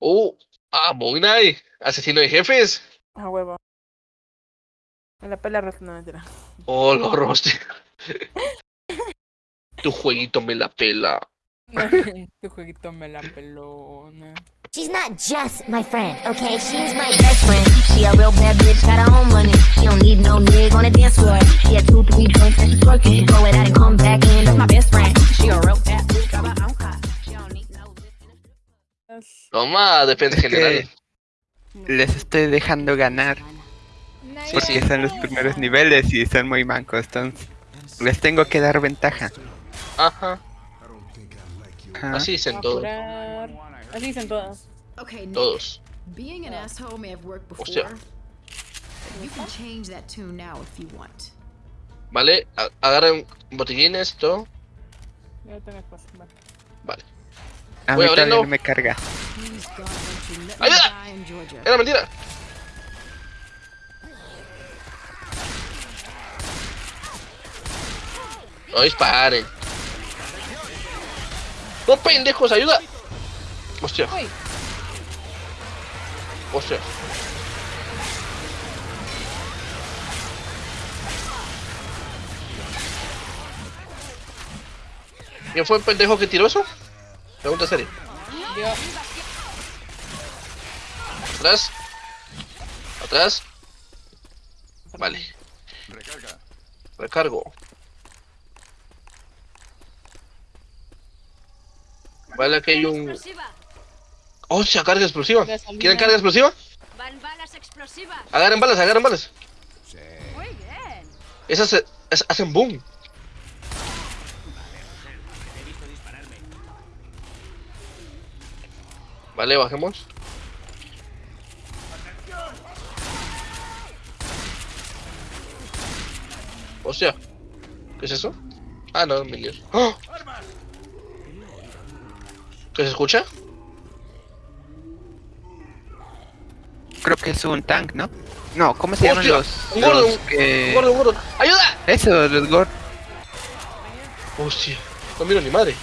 Oh, ah, Moon Knight, asesino de jefes. A huevo. Me la pela Rost, no mentira. Oh, lo roste. tu jueguito me la pela. tu jueguito me la pelona. She's not just my friend, okay? She's my best friend. She a real bad bitch, got her own money. She don't need no nigga on the dance floor. She had two, three drinks and she twerk it. Throw it out and come back in. That's my best friend. She a real bad bitch, got her own car. Toma, defensa Es general. les estoy dejando ganar Sí, porque sí. son los primeros niveles y son muy mancos, entonces les tengo que dar ventaja. Ajá, Ajá. así dicen todos. Así dicen todas. Todos. being an asshole may have worked before. Hostia. but You can change that tune now if you want. Vale, agarren botellines, todo. Ya tengo espacio. Vale. A Voy mí no me carga. Ayuda. Era mentira. No disparen. No pendejos, ayuda. Hostia. Hostia. ¿Quién fue el pendejo que tiró eso? Pregunta seria. Yo. Atrás. Atrás. Vale. Recargo. Vale, aquí hay un... ¡Oh, sea carga explosiva! ¿Quieren carga explosiva? Van balas explosivas. Agarren balas, agarren balas. Muy bien. Esas, eh, es- hacen boom. Vale, bajemos. Hostia. ¿Qué es eso? Ah, no, minions. ¡Oh! ¿Qué se escucha? Creo que es un tank, ¿no? No, ¿cómo se llaman los, un gordo, los un- que- Un gordo, un gordo. ¡Ayuda! Eso, los gordos. Hostia. No miro ni madre.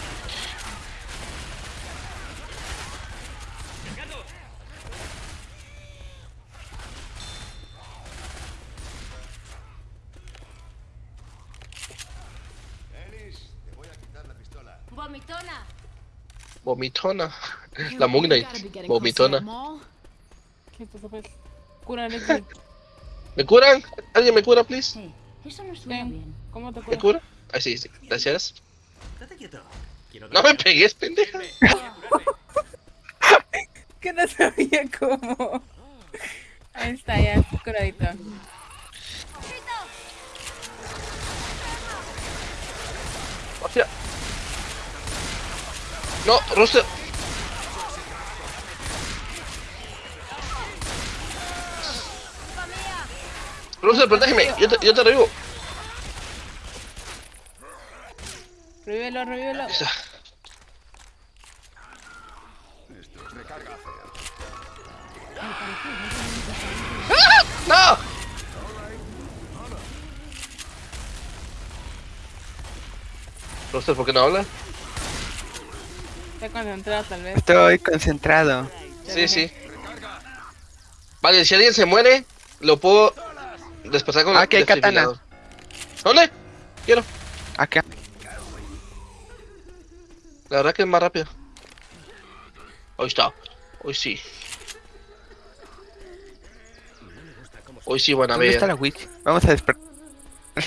Vomitona. Vomitona. You- La Moon Knight. Vomitona. ¿Qué pues? ¿Me curan? ¿Alguien me cura, please? Hey, eso no suena bien. ¿Cómo te ¿Me cura? cura? Ah, sí, sí. Gracias. No me pegues, pendeja. Que no sabía cómo. Ahí está, ya, curadito. Hostia. No, Roster. Roster, protégeme. Yo te, yo te revivo. Revívelo, revívelo. ¡Ah! ¡No! Roster, ¿por qué no habla? Está concentrado, tal vez. Estoy concentrado. Sí, sí. Vale, si alguien se muere, lo puedo desplazar con Ah, hay katana. ¿Dónde? Quiero. Acá. La verdad que es más rápido. Hoy está. Hoy sí. Hoy sí van a ¿Dónde está la witch? Vamos a despertar.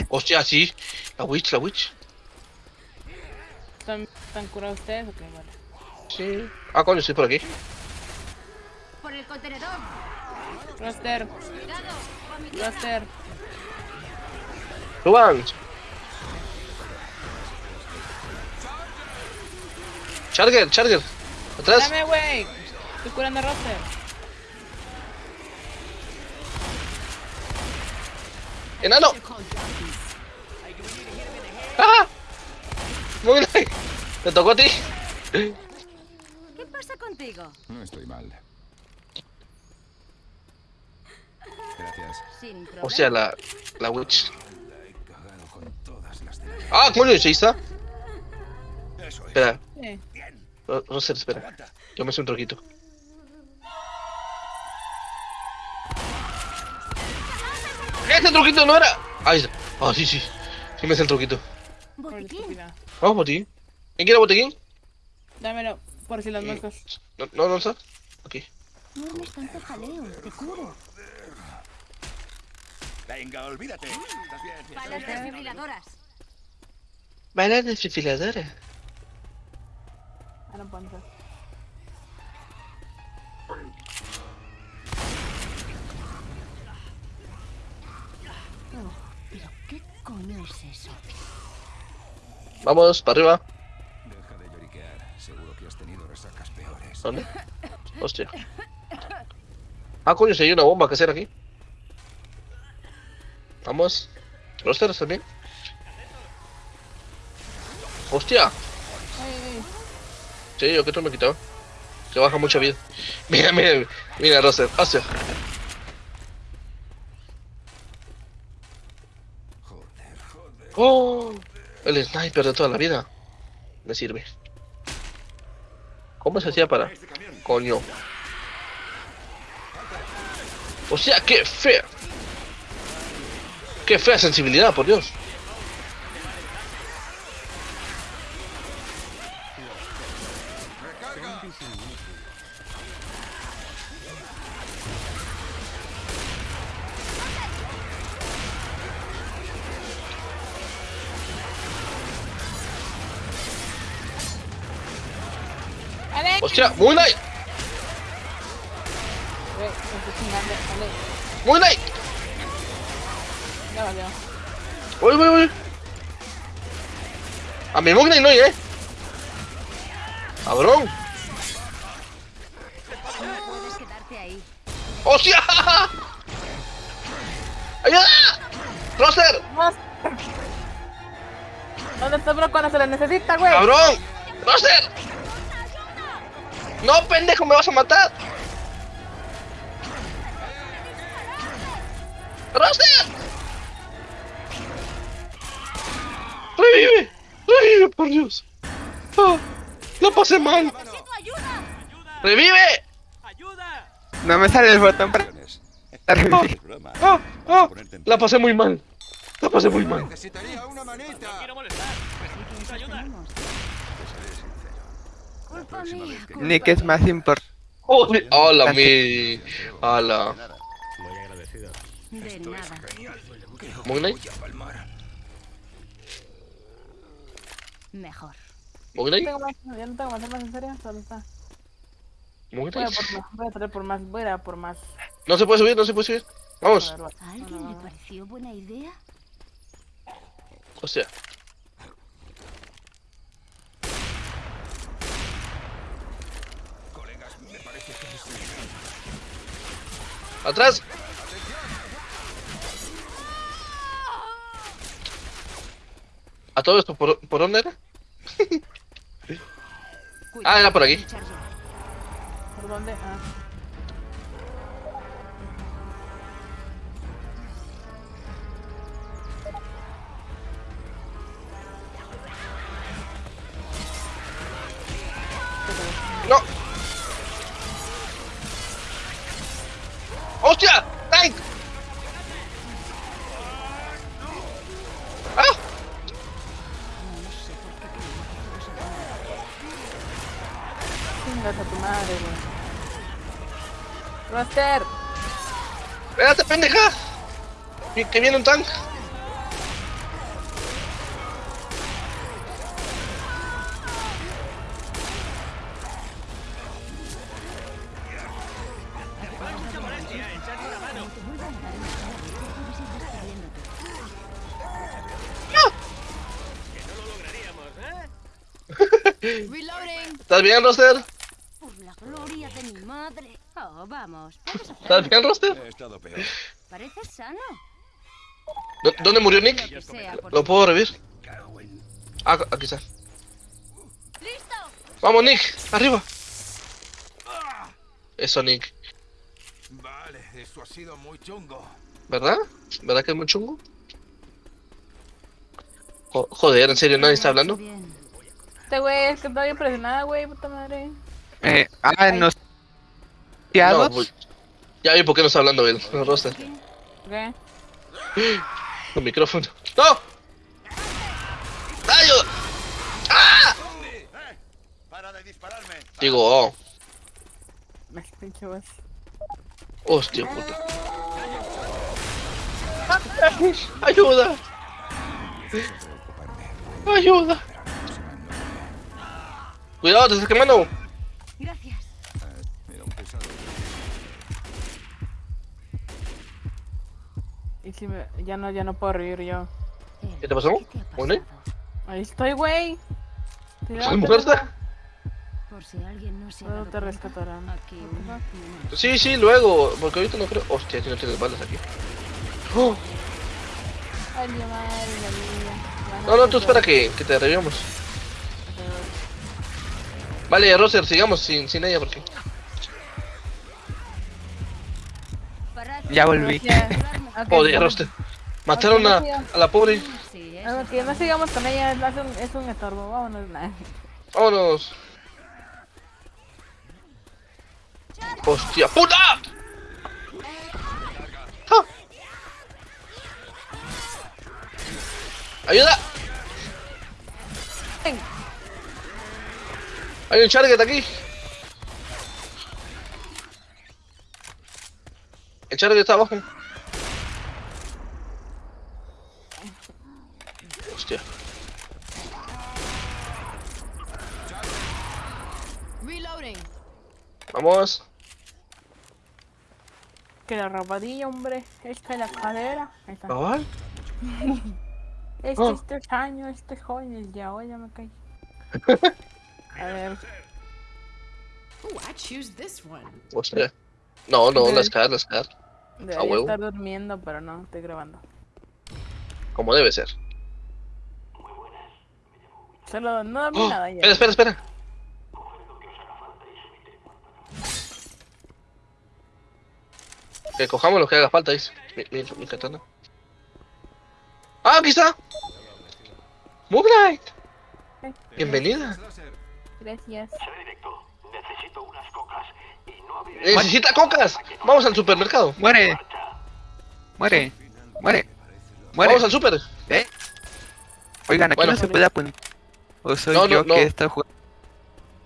Hostia, sí. La witch, la witch. ¿Están, están curados ustedes? Ok, vale. Sí. Ah, coño, estoy por aquí. Por el contenedor. Roster. Roster. Suban. Charger, Charger. Atrás. Dame, wey. Estoy curando a Roster. Enano. ¡Ah! Muy bien. Te tocó a ti. No estoy mal. Gracias. O sea, la, la witch. ¡Ah, coño! ¿Se está? Espera. Eh. No, espera. Yo me hice un troquito. ¡Este truquito no era! Ahí está. Ah, sí, sí. Sí me hace el truquito. ¿Botiquín? Vamos, botiquín. ¿Quién quiere botiquín? Dámelo por si las moscas. No, no, no está. Aquí. No hables tanto jaleo, te curo. Venga, olvídate. ¿Estás bien? Balas desfibriladoras. Baila desfibriladora. Ah, no puedo entrar. ¿Pero qué coño es eso? Vamos, para arriba. ¿Dónde? Hostia. Ah, coño, si hay una bomba que hacer aquí. Vamos. Los ceros también. Hostia. Sí, yo que tú me he quitado. Que baja mucha vida. Mira, mira, mira, Roster. Hostia. Oh, el sniper de toda la vida. Me sirve. ¿Cómo se hacía para? Coño. O sea, qué fea. Qué fea sensibilidad, por Dios. Hostia, Moon Knight, Moon Knight. ya valió. Uy, uy, uy. A mi Moon no, eh. Cabrón. No puedes quedarte ahí. ¡Hostia! ¡Ayuda! ¡Roster! ¿Dónde está bro cuando se le necesita, güey? ¡Cabrón! ¡Roster! ¡No, pendejo! ¡Me vas a matar! ¡Roster! ¡Revive! ¡Revive, por Dios! ¡Ah! ¡Lo pasé mal! ¡Revive! No me sale el botón para. Broma. ¡Ah! ¡Ah! La pasé muy mal. La pasé muy mal. Necesitaría una manita. Culpa mía. culpa Nick es más importante. ¡Hola, mi! ¡Hala! De nada. ¿Moon Knight? Mejor. ¿Moon No Knight? más, ya no tengo más armas en serio, solo está. ¿Moon Voy a Knight? por más, voy a traer por más, voy a ir a por más. No se puede subir, no se puede subir. Vamos. ¿A alguien le pareció buena idea? Hostia. ¡Atrás! ¿A todo esto por, por dónde era? Ah, era por aquí. ¿Por dónde? Ah. Roster, ¡Espérate, pendeja! Que que viene un tank. Reloading. ¿Estás bien, Roster? Por la gloria de mi vamos. ¿Estás bien, Roster? He estado peor. Pareces sano. ¿Dó- ¿Dónde murió Nick? Sea ¿Lo puedo revivir? Ah, aquí está. ¡Vamos, Nick! ¡Arriba! Eso, Nick. Vale, eso ha sido muy chungo. ¿Verdad? ¿Verdad que es muy chungo? Jo- Joder, ¿en serio nadie está hablando? Este güey es que estoy impresionada, güey, puta madre. Eh, ah, nos... Ya vi por qué no está hablando el el roster. ¿Qué? Con micrófono. ¡No! ¡Ayuda! ¡Ah! ¡Para de dispararme! Digo, oh. Me pinche voz. Hostia puta. ¡Ayuda! ¡Ayuda! Cuidado, te estás quemando. Si me... Ya no, ya no puedo reír yo. ¿Qué te pasó? Ahí estoy, güey. ¿Estás muerta? Por si alguien no se dado te rescatarán. Aquí Sí, sí, luego. Porque ahorita no creo. Hostia, que no tienes balas aquí. Oh, Ay, mi madre, la. No, no, tú espera que, que te revivamos. Vale, Roser, sigamos sin, sin ella porque. Ya volví. Gracias. Ok, Joder, Roster. Mataron a, a la pobre. Sí, eso no sigamos con ella, es un, es un estorbo, vámonos. Vámonos. Hostia, puta. ¡Ah! ¡Ayuda! Ven. Hay un charget aquí. El charget está abajo. Hostia. Reloading. Vamos. Que la rabadilla, hombre. Esta es la está. ¿Cabal? Este, Oh. este es año, este es joven, ya hoy ya me caí. A ver, Ooh, I choose this one. Hostia. No, no, Ok. las caras, las caras. debería huevo. estar durmiendo, pero no, estoy grabando. Como debe ser. Solo no dormí Oh, nada ya. espera, espera, espera. Que cojamos lo que haga falta, dice. Mi, mi, mi katana. ¡Ah, aquí está! ¡Moonlight! Bienvenida. Gracias. ¡Necesita cocas! Vamos al supermercado. Muere. Muere. Muere. Muere. Vamos al super. ¿Eh? Oigan, aquí Bueno. no se puede apuntar. O soy No, no, yo no. que está jugando.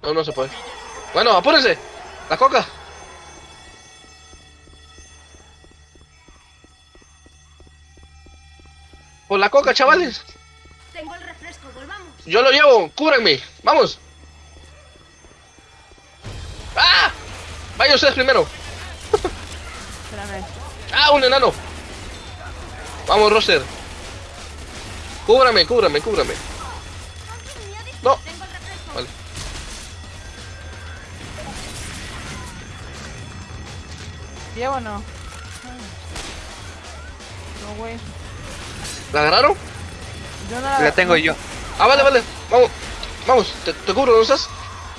No, no se puede. Bueno, apúrense. La coca. Por la coca, chavales. Tengo el refresco, volvamos. Yo lo llevo. Cúbranme. Vamos. ¡Ah! Vaya ustedes primero. Espérame. ¡Ah, un enano! Vamos, Roster. Cúbrame, cúbrame, cúbrame. No. Tengo el refresco. Vale. ¿Llevo o no? No, güey. ¿La agarraron? Yo no la... La tengo yo. Ah, vale, vale. Vamos. Vamos, te, te cubro, ¿no estás?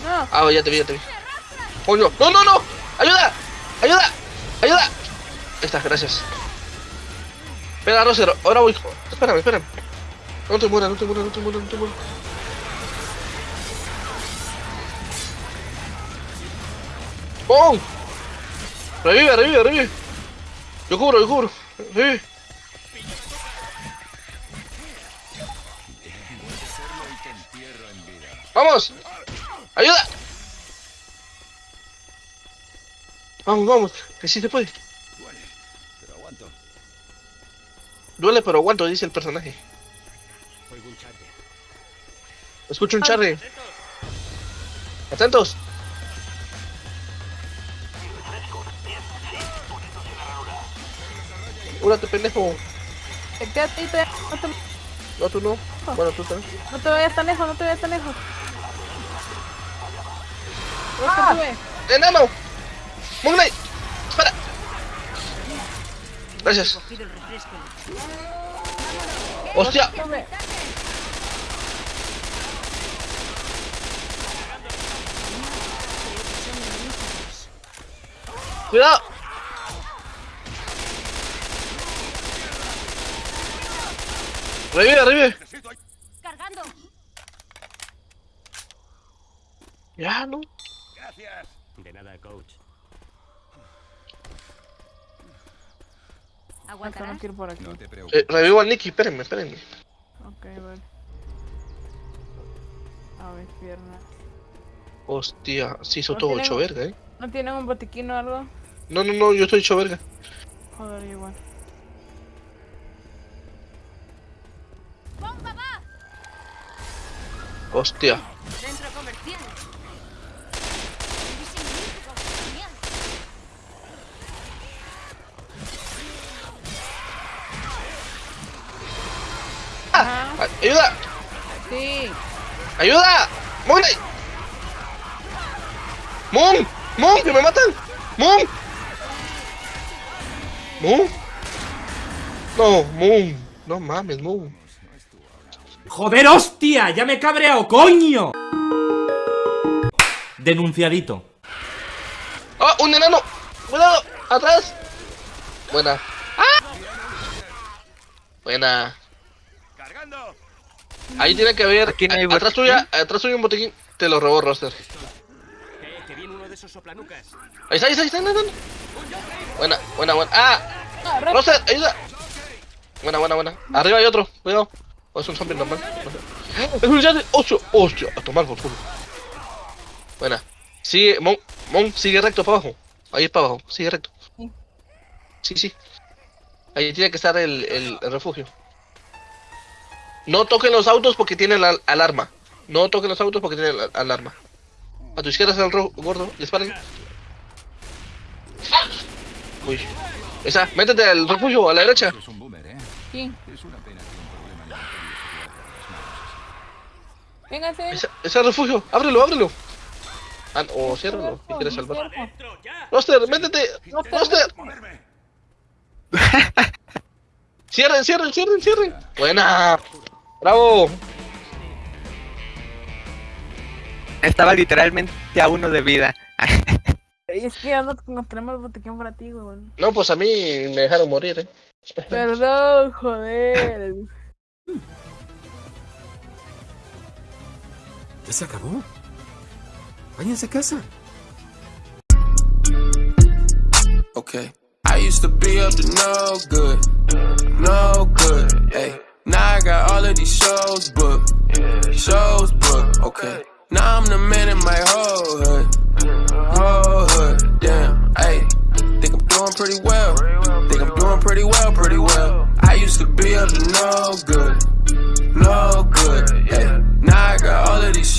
No, Ah, ya te vi, ya te vi. Coño. ¡No, no, no! ¡Ayuda! ¡Ayuda! ¡Ayuda! Ahí está, gracias. Espera, Roser, ahora voy. Espérame, espérame. No te mueras, no te mueras, no te mueras, no te mueras. ¡Oh! Revive, revive, revive. Yo cubro, yo cubro. Revive. ¡Vamos! ¡Ayuda! Vamos, vamos, que sí se puede. Pero aguanto. Duele, pero aguanto, dice el personaje. Escucho un charre. Atentos. Cúrate, pendejo. te quédate ahí, te- no te, No, tú no. Bueno, tú también. no te vayas tan lejos, no te vayas tan lejos. Ah. ¡Enano! ¡Moonlight! ¡Espera! Gracias. Cogido el refresco. ¡Hostia! ¡Cuidado! ¡Revive, revive! Cargando. Ya, no. Hasta no ¿Aguantarás? quiero ir por aquí. No te preocupes. Eh, revivo al Nicky, espérenme, espérenme. Ok, vale. A ver, piernas. Hostia, sí hizo No todo hecho verga, eh. ¿No tienen un botiquín o algo? No, no, no, yo estoy hecho verga. Joder, igual. Hostia. Centro comercial. División Olímpico, genial. Ajá. Ay- ¡Ayuda! Sí. ¡Ayuda! ¡Moon! ¡Moon! ¡Moon! ¡Que me matan! ¡Moon! ¡Moon! No, Moon. No mames, Moon. ¡Joder, hostia! ¡Ya me he cabreado, coño! Denunciadito. ¡Oh, un enano! ¡Cuidado! ¡Atrás! Buena. ¡Ah! Buena. Ahí tiene que haber. Aquí no hay a- atrás tuya, atrás tuya un botiquín. Te lo robó Roster. que viene uno de esos soplanucas. Ahí está, ahí está, ahí está, ahí está. Buena, buena, buena. ¡Ah! ¡Roster, ayuda! Buena, buena, buena. Arriba hay otro, cuidado. O es un zombie normal. No sé. Es un yate. ¡Hostia! ¡Hostia! A tomar por culo. Buena. Sigue, Mon, Mon, sigue recto para abajo. Ahí es para abajo, sigue recto. Sí, sí. Ahí tiene que estar el, el, el refugio. No toquen los autos porque tienen la alarma. No toquen los autos porque tienen la alarma. A tu izquierda está el ro- gordo, disparen. Uy. Esa, métete al refugio a la derecha. Es un boomer, ¿eh? Sí. Es una pena que un problema alimentario se quede entre las manos. Véngase. Esa, ese refugio, ábrelo, ábrelo. Ah, o ciérralo, si quieres salvar. Roster, métete. Roster. Cierren, cierren, cierren, cierren. Buena. Bravo. Estaba literalmente a uno de vida. Y es que ando nos tenemos el botiquín para ti, güey. No, pues a mí me dejaron morir, eh. Perdón, joder. ¿Ya se acabó? Váyanse a casa. Okay. I used to be up to no good, no good. Hey, Now I got all of these shows booked. Shows booked, okay. Now I'm the man in my whole hood. Whole hood, damn, ayy. Think I'm doing pretty well. Think I'm doing pretty well, pretty well. I used to be up to no good. No good, ayy. Now I got all of these